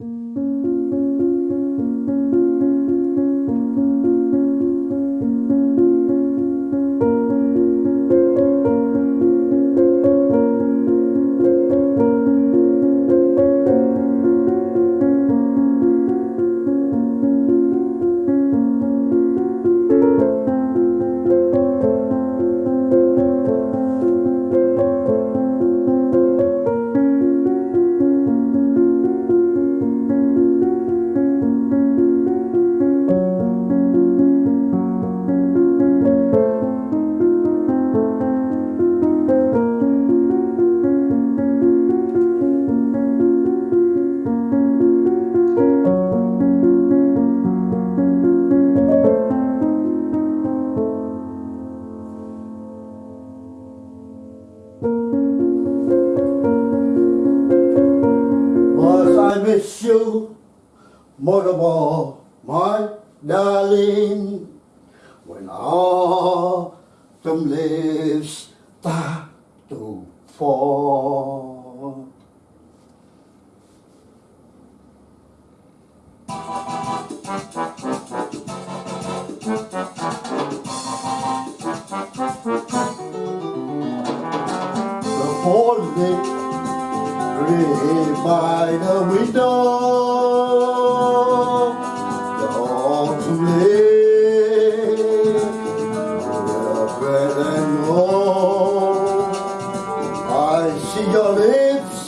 Must I miss you more of all, my darling, when autumn leaves start to fall. The falling Lay by the window, the autumn leaves, the and all. I see your lips,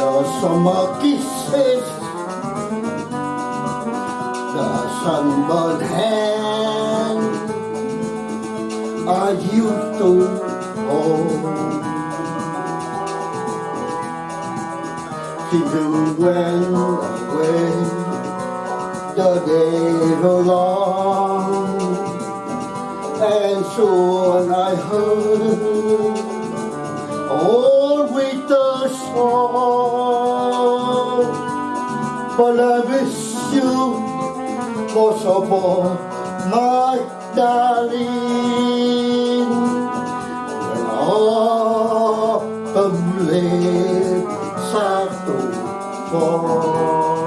the summer kisses, the sunburned hand I used to hold. Children went away, the days are long, and soon I heard old winter song. But I miss you most of all, my darling. Fall.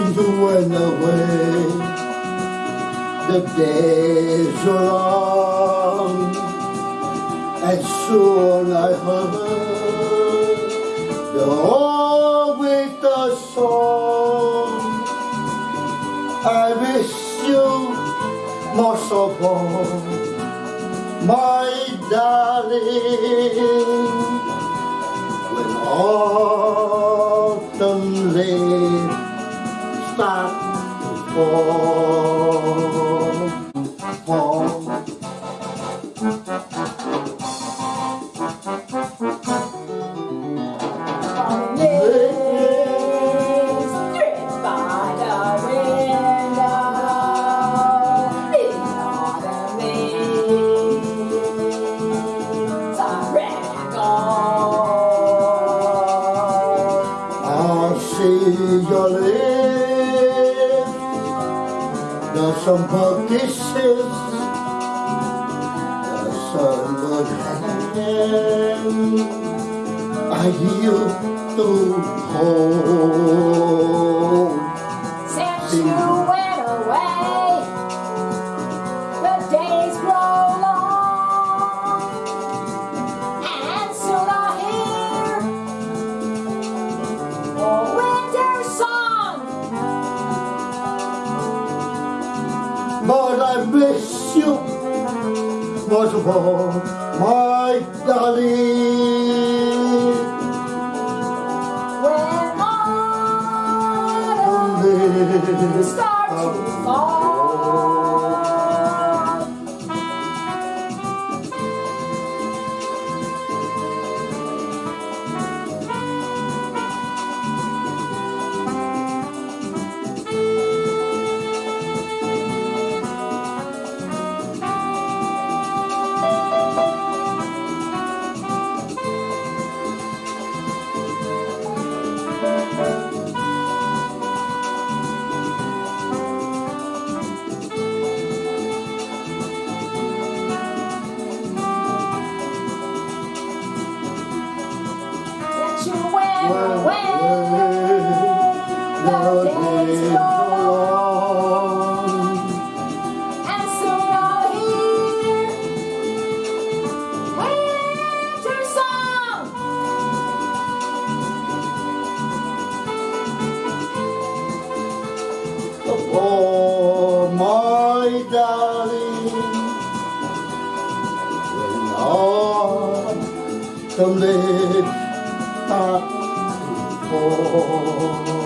You went away, the days are long, and soon I heard the old winter song. I miss you most of all, my darling. When autumn leaves fall, summer kisses, the sunburned hand I used to hold. I miss you of all, my darling. When autumn Live start to fall, darling. When autumn leaves start to fall.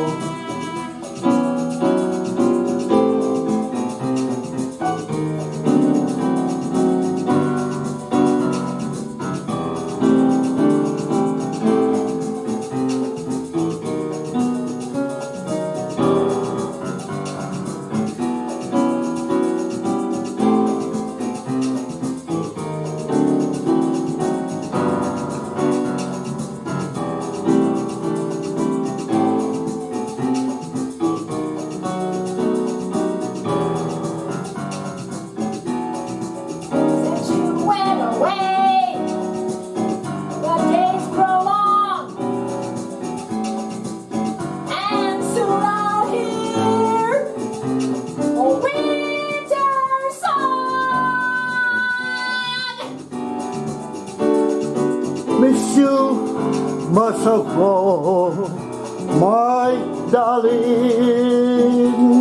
Much of all, my darling.